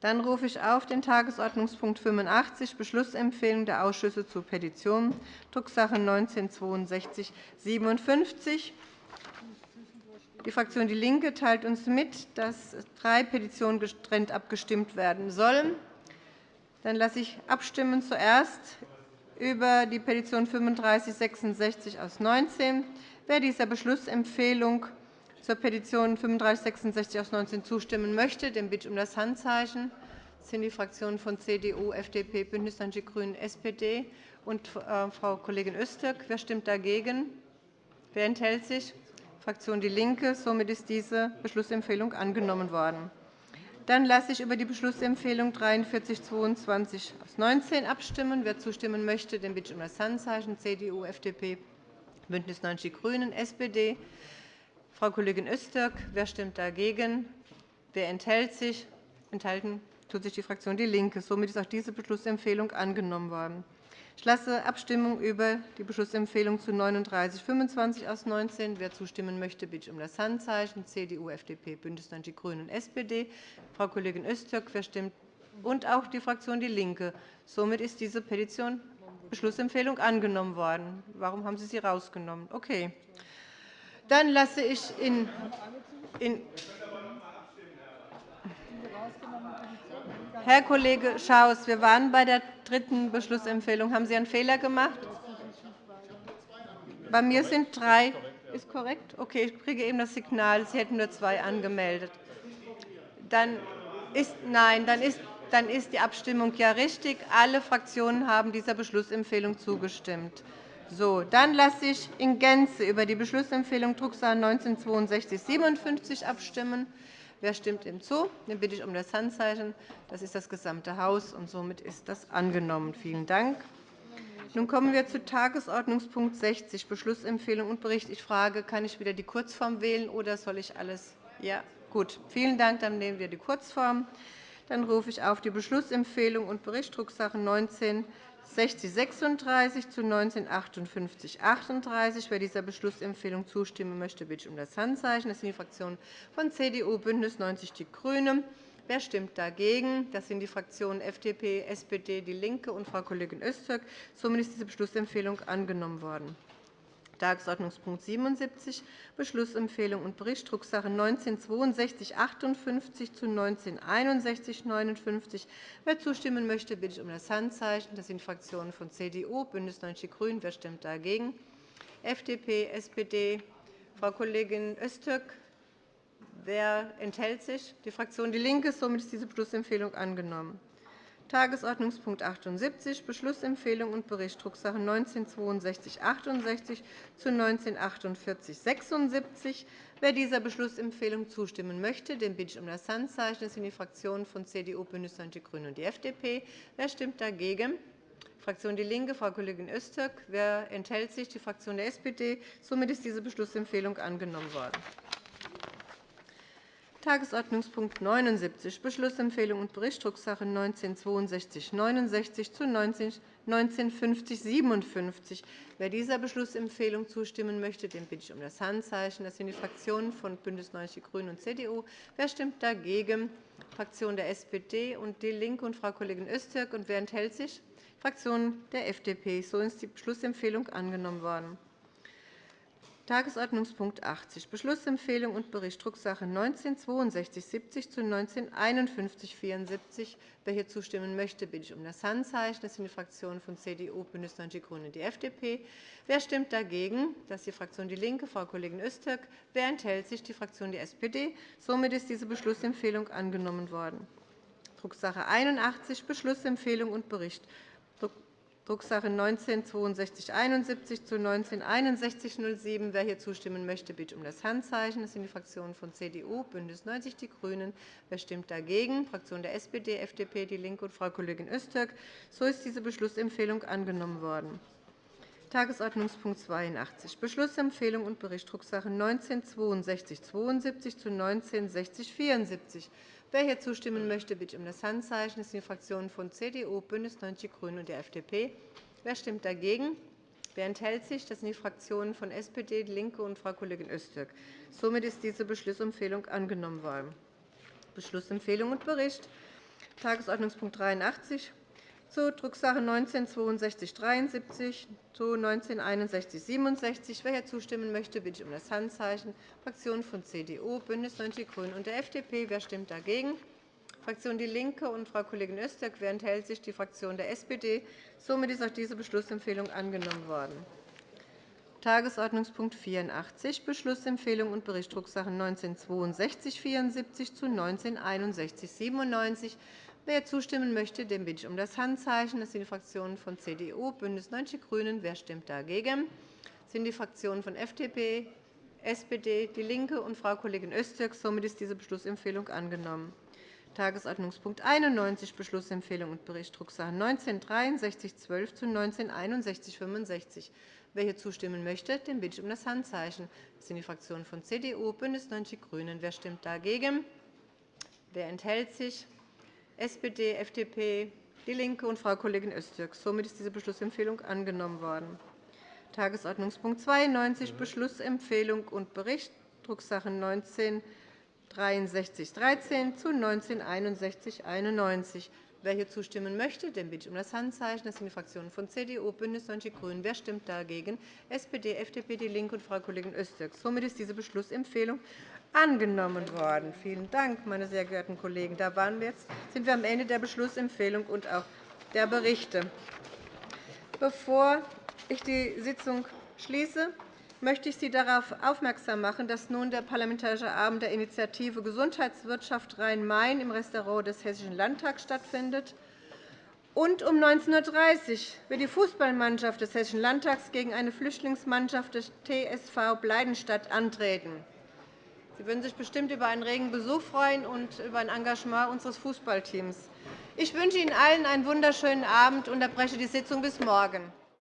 Dann rufe ich auf den Tagesordnungspunkt 85, Beschlussempfehlung der Ausschüsse zu Petitionen, Drucksache 19-6257. Die Fraktion DIE LINKE teilt uns mit, dass drei Petitionen getrennt abgestimmt werden sollen. Dann lasse ich abstimmen zuerst über die Petition 3566 aus 19. Wer dieser Beschlussempfehlung zur Petition 3566 aus 19 zustimmen möchte, dem bitte ich um das Handzeichen. Das sind die Fraktionen von CDU, FDP, BÜNDNIS 90 die GRÜNEN, SPD und äh, Frau Kollegin Öztürk. Wer stimmt dagegen? Wer enthält sich? Fraktion DIE LINKE. Somit ist diese Beschlussempfehlung angenommen worden. Dann lasse ich über die Beschlussempfehlung 4322 aus 19 abstimmen. Wer zustimmen möchte, den bitte ich um das Handzeichen. CDU, FDP, BÜNDNIS 90 die GRÜNEN, SPD. Frau Kollegin Öztürk. Wer stimmt dagegen? Wer enthält sich? Enthalten tut sich die Fraktion DIE LINKE. Somit ist auch diese Beschlussempfehlung angenommen worden. Ich lasse Abstimmung über die Beschlussempfehlung zu 3925 aus 19. Wer zustimmen möchte, bitte ich um das Handzeichen. CDU, FDP, BÜNDNIS 90 die GRÜNEN und SPD. Frau Kollegin Öztürk, wer stimmt? Und auch die Fraktion DIE LINKE. Somit ist diese Petition Beschlussempfehlung angenommen worden. Warum haben Sie sie herausgenommen? Okay. Dann lasse ich in, in Herr Kollege Schaus, wir waren bei der dritten Beschlussempfehlung. Haben Sie einen Fehler gemacht? Bei mir sind drei. Ist korrekt? Okay, ich kriege eben das Signal, Sie hätten nur zwei angemeldet. Dann ist, nein, dann ist, dann ist die Abstimmung ja richtig. Alle Fraktionen haben dieser Beschlussempfehlung zugestimmt. So, dann lasse ich in Gänze über die Beschlussempfehlung Drucksache 19 62 57 abstimmen. Wer stimmt ihm zu? Den bitte ich um das Handzeichen. Das ist das gesamte Haus, und somit ist das angenommen. Vielen Dank. Nun kommen wir zu Tagesordnungspunkt 60, Beschlussempfehlung und Bericht. Ich frage, kann ich wieder die Kurzform wählen, oder soll ich alles? Ja, gut. Vielen Dank. Dann nehmen wir die Kurzform. Dann rufe ich auf die Beschlussempfehlung und Bericht Drucksache 19 6036 zu 1958 38. Wer dieser Beschlussempfehlung zustimmen möchte, bitte ich um das Handzeichen. Das sind die Fraktionen von CDU, BÜNDNIS 90 die GRÜNEN. Wer stimmt dagegen? Das sind die Fraktionen FDP, SPD, DIE LINKE und Frau Kollegin Öztürk. Somit ist diese Beschlussempfehlung angenommen worden. Tagesordnungspunkt 77, Beschlussempfehlung und Bericht, Drucksache 19-6258 zu 19-6159. Wer zustimmen möchte, bitte ich um das Handzeichen. Das sind Fraktionen von CDU, BÜNDNIS 90 die GRÜNEN. Wer stimmt dagegen? FDP, SPD. Frau Kollegin Öztürk. Wer enthält sich? Die Fraktion DIE LINKE. Somit ist diese Beschlussempfehlung angenommen. Tagesordnungspunkt 78, Beschlussempfehlung und Bericht, Drucksache 19-6268 zu 19-4876. Wer dieser Beschlussempfehlung zustimmen möchte, den bitte ich um das Handzeichen. Das sind die Fraktionen von CDU, BÜNDNIS 90 die GRÜNEN und die FDP. Wer stimmt dagegen? Fraktion DIE LINKE, Frau Kollegin Öztürk. Wer enthält sich? Die Fraktion der SPD. Somit ist diese Beschlussempfehlung angenommen worden. Tagesordnungspunkt 79, Beschlussempfehlung und Bericht, Drucksache 19-6269 zu 19-5057. Wer dieser Beschlussempfehlung zustimmen möchte, den bitte ich um das Handzeichen. Das sind die Fraktionen von BÜNDNIS 90 die GRÜNEN und CDU. Wer stimmt dagegen? Die Fraktion der SPD und DIE LINKE und Frau Kollegin Öztürk. Und wer enthält sich? Die Fraktion der FDP. So ist die Beschlussempfehlung angenommen worden. Tagesordnungspunkt 80, Beschlussempfehlung und Bericht Drucksache 19-6270 zu 19-5174. Wer hier zustimmen möchte, bitte ich um das Handzeichen. Das sind die Fraktionen von CDU, BÜNDNIS 90 die GRÜNEN und die FDP. Wer stimmt dagegen? Das ist die Fraktion DIE LINKE, Frau Kollegin Öztürk. Wer enthält sich? Die Fraktion der SPD. Somit ist diese Beschlussempfehlung angenommen worden. Drucksache 81, Beschlussempfehlung und Bericht Drucksache 19-6271 zu 19-6107. Wer hier zustimmen möchte, bitte um das Handzeichen. Das sind die Fraktionen von CDU, BÜNDNIS 90 die GRÜNEN. Wer stimmt dagegen? Die Fraktion der SPD, FDP, DIE LINKE und Frau Kollegin Öztürk. So ist diese Beschlussempfehlung angenommen worden. Tagesordnungspunkt 82, Beschlussempfehlung und Bericht Drucksache 19-6272 zu 19-6074. Wer hier zustimmen möchte, bitte um das Handzeichen. Das sind die Fraktionen von CDU, BÜNDNIS 90 die GRÜNEN und der FDP. Wer stimmt dagegen? Wer enthält sich? Das sind die Fraktionen von SPD, DIE LINKE und Frau Kollegin Öztürk. Somit ist diese Beschlussempfehlung angenommen worden. Beschlussempfehlung und Bericht Tagesordnungspunkt 83 zu Drucksache 19-6273 zu 19-6167. Wer hier zustimmen möchte, bitte ich um das Handzeichen. Fraktionen von CDU, BÜNDNIS 90 die GRÜNEN und der FDP. Wer stimmt dagegen? Fraktion DIE LINKE und Frau Kollegin Öztürk. Wer enthält sich? Die Fraktion der SPD. Somit ist auch diese Beschlussempfehlung angenommen worden. Tagesordnungspunkt 84, Beschlussempfehlung und Bericht Drucksache 19-6274 zu 19-6197. Wer zustimmen möchte, dem bitte ich um das Handzeichen. Das sind die Fraktionen von CDU, BÜNDNIS 90 die GRÜNEN. Wer stimmt dagegen? Das sind die Fraktionen von FDP, SPD, DIE LINKE und Frau Kollegin Öztürk. Somit ist diese Beschlussempfehlung angenommen. Tagesordnungspunkt 91, Beschlussempfehlung und Bericht Drucksache 19-6312 zu 19-6165. Wer hier zustimmen möchte, dem bitte ich um das Handzeichen. Das sind die Fraktionen von CDU, BÜNDNIS 90 die GRÜNEN. Wer stimmt dagegen? Wer enthält sich? SPD, FDP, DIE LINKE und Frau Kollegin Öztürk. Somit ist diese Beschlussempfehlung angenommen worden. Tagesordnungspunkt 92, Beschlussempfehlung und Bericht, Drucksache 19 6313 zu 196191. Wer hier zustimmen möchte, dem bitte ich um das Handzeichen. Das sind die Fraktionen von CDU, BÜNDNIS 90 die GRÜNEN. Wer stimmt dagegen? SPD, FDP, DIE LINKE und Frau Kollegin Öztürk. Somit ist diese Beschlussempfehlung angenommen worden. Vielen Dank, meine sehr geehrten Kollegen. Da waren wir jetzt, sind wir am Ende der Beschlussempfehlung und auch der Berichte. Bevor ich die Sitzung schließe, möchte ich Sie darauf aufmerksam machen, dass nun der Parlamentarische Abend der Initiative Gesundheitswirtschaft Rhein-Main im Restaurant des Hessischen Landtags stattfindet. Und um 19.30 Uhr wird die Fußballmannschaft des Hessischen Landtags gegen eine Flüchtlingsmannschaft des TSV Bleidenstadt antreten. Sie würden sich bestimmt über einen regen Besuch freuen und über ein Engagement unseres Fußballteams. Ich wünsche Ihnen allen einen wunderschönen Abend und unterbreche die Sitzung bis morgen.